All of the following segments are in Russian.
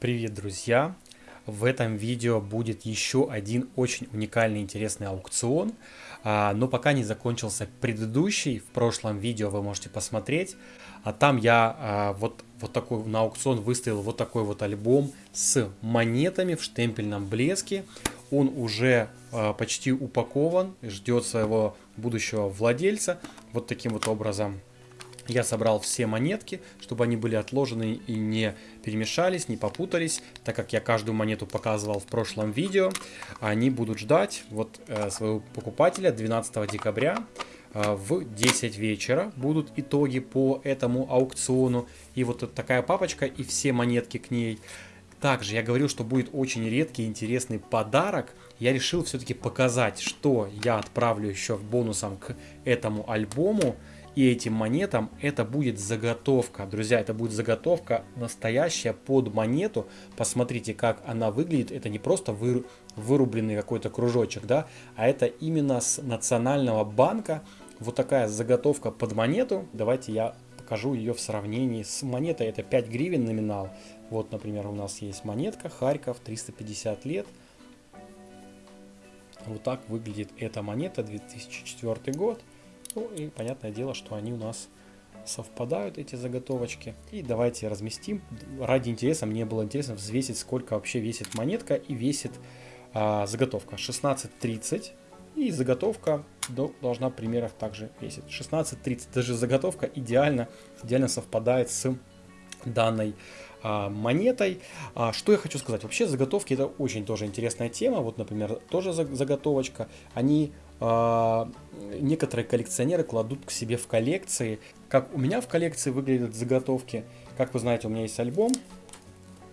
Привет, друзья! В этом видео будет еще один очень уникальный интересный аукцион, а, но пока не закончился предыдущий, в прошлом видео вы можете посмотреть, а там я а, вот, вот такой на аукцион выставил вот такой вот альбом с монетами в штемпельном блеске, он уже почти упакован, ждет своего будущего владельца, вот таким вот образом я собрал все монетки, чтобы они были отложены и не перемешались, не попутались, так как я каждую монету показывал в прошлом видео. Они будут ждать вот э, своего покупателя 12 декабря э, в 10 вечера будут итоги по этому аукциону. И вот такая папочка и все монетки к ней. Также я говорил, что будет очень редкий интересный подарок. Я решил все-таки показать, что я отправлю еще бонусом к этому альбому и этим монетам это будет заготовка. Друзья, это будет заготовка настоящая под монету. Посмотрите, как она выглядит. Это не просто вы, вырубленный какой-то кружочек, да, а это именно с Национального банка. Вот такая заготовка под монету. Давайте я покажу ее в сравнении с монетой. Это 5 гривен номинал. Вот, например, у нас есть монетка Харьков, 350 лет. Вот так выглядит эта монета, 2004 год. Ну и понятное дело, что они у нас совпадают, эти заготовочки. И давайте разместим. Ради интереса, мне было интересно взвесить, сколько вообще весит монетка и весит а, заготовка. 16.30. И заготовка должна примерах также весить. 16.30. Даже заготовка идеально, идеально совпадает с данной а, монетой. А, что я хочу сказать? Вообще заготовки это очень тоже интересная тема. Вот, например, тоже заготовочка. Они некоторые коллекционеры кладут к себе в коллекции. Как у меня в коллекции выглядят заготовки. Как вы знаете, у меня есть альбом.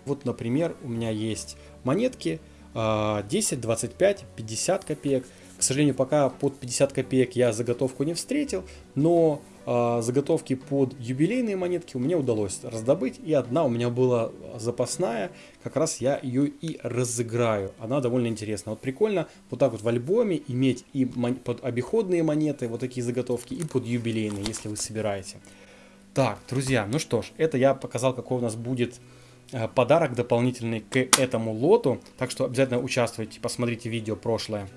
Вот, например, у меня есть монетки 10, 25, 50 копеек. К сожалению, пока под 50 копеек я заготовку не встретил, но э, заготовки под юбилейные монетки у меня удалось раздобыть. И одна у меня была запасная, как раз я ее и разыграю. Она довольно интересна. Вот прикольно вот так вот в альбоме иметь и под обиходные монеты, вот такие заготовки, и под юбилейные, если вы собираете. Так, друзья, ну что ж, это я показал, какой у нас будет э, подарок дополнительный к этому лоту. Так что обязательно участвуйте, посмотрите видео прошлое.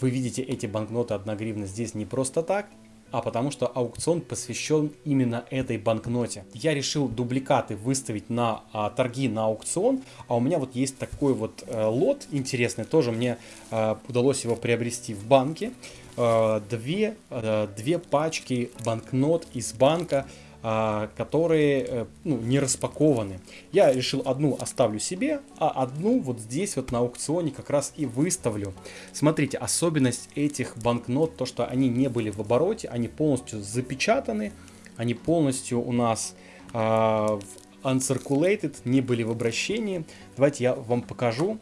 Вы видите эти банкноты 1 гривна здесь не просто так, а потому что аукцион посвящен именно этой банкноте. Я решил дубликаты выставить на а, торги на аукцион, а у меня вот есть такой вот а, лот интересный, тоже мне а, удалось его приобрести в банке. А, две, а, две пачки банкнот из банка которые э, ну, не распакованы. Я решил одну оставлю себе, а одну вот здесь вот на аукционе как раз и выставлю. Смотрите, особенность этих банкнот, то что они не были в обороте, они полностью запечатаны, они полностью у нас uh, uncirculated, не были в обращении. Давайте я вам покажу,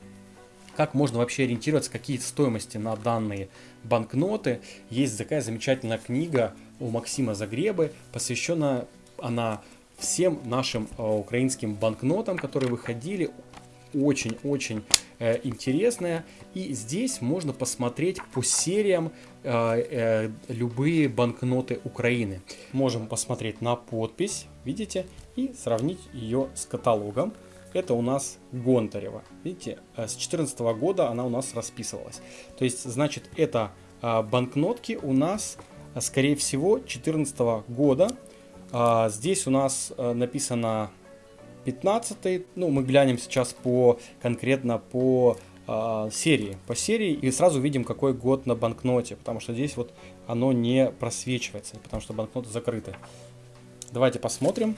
как можно вообще ориентироваться, какие стоимости на данные банкноты. Есть такая замечательная книга у Максима Загребы, посвящена она всем нашим э, украинским банкнотам, которые выходили. Очень-очень э, интересная. И здесь можно посмотреть по сериям э, э, любые банкноты Украины. Можем посмотреть на подпись, видите, и сравнить ее с каталогом. Это у нас Гонтарева. Видите, э, с 2014 года она у нас расписывалась. То есть, значит, это банкнотки у нас скорее всего, 2014 года. А, здесь у нас а, написано 15 ну мы глянем сейчас по конкретно по а, серии, по серии и сразу видим какой год на банкноте, потому что здесь вот оно не просвечивается, потому что банкноты закрыты. Давайте посмотрим.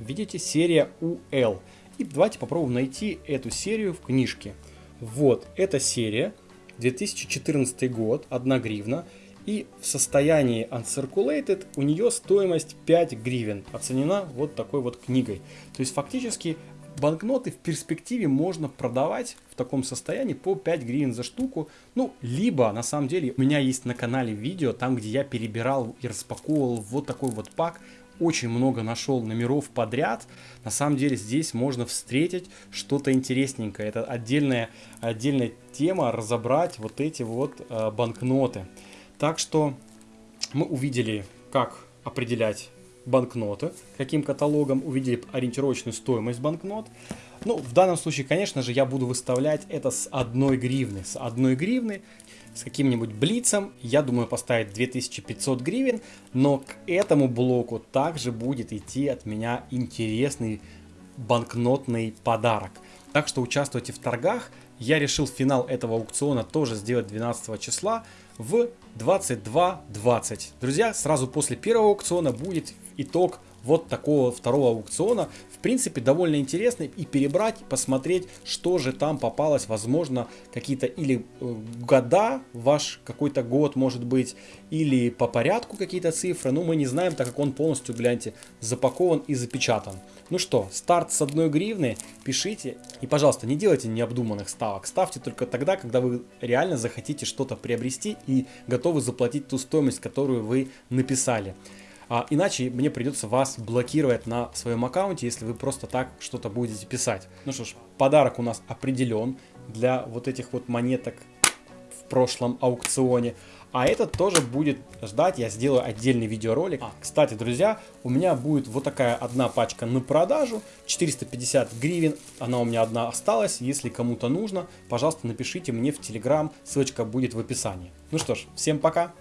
Видите, серия UL. И давайте попробуем найти эту серию в книжке. Вот, эта серия, 2014 год, 1 гривна. И в состоянии uncirculated у нее стоимость 5 гривен, оценена вот такой вот книгой. То есть фактически банкноты в перспективе можно продавать в таком состоянии по 5 гривен за штуку. Ну, либо, на самом деле, у меня есть на канале видео, там, где я перебирал и распаковывал вот такой вот пак. Очень много нашел номеров подряд. На самом деле, здесь можно встретить что-то интересненькое. Это отдельная, отдельная тема, разобрать вот эти вот э, банкноты. Так что мы увидели, как определять банкноты, каким каталогом, увидели ориентировочную стоимость банкнот. Ну, в данном случае, конечно же, я буду выставлять это с одной гривны. С одной гривны, с каким-нибудь блицем, я думаю поставить 2500 гривен, но к этому блоку также будет идти от меня интересный банкнотный подарок. Так что участвуйте в торгах. Я решил финал этого аукциона тоже сделать 12 числа в 22.20. Друзья, сразу после первого аукциона будет итог вот такого второго аукциона. В принципе, довольно интересно и перебрать, посмотреть, что же там попалось. Возможно, какие-то или э, года, ваш какой-то год может быть, или по порядку какие-то цифры. Но мы не знаем, так как он полностью, гляньте, запакован и запечатан. Ну что, старт с одной гривны, пишите. И, пожалуйста, не делайте необдуманных ставок. Ставьте только тогда, когда вы реально захотите что-то приобрести и готовы заплатить ту стоимость, которую вы написали. А, иначе мне придется вас блокировать на своем аккаунте, если вы просто так что-то будете писать. Ну что ж, подарок у нас определен для вот этих вот монеток в прошлом аукционе. А этот тоже будет ждать, я сделаю отдельный видеоролик. А, кстати, друзья, у меня будет вот такая одна пачка на продажу, 450 гривен, она у меня одна осталась. Если кому-то нужно, пожалуйста, напишите мне в Телеграм, ссылочка будет в описании. Ну что ж, всем пока!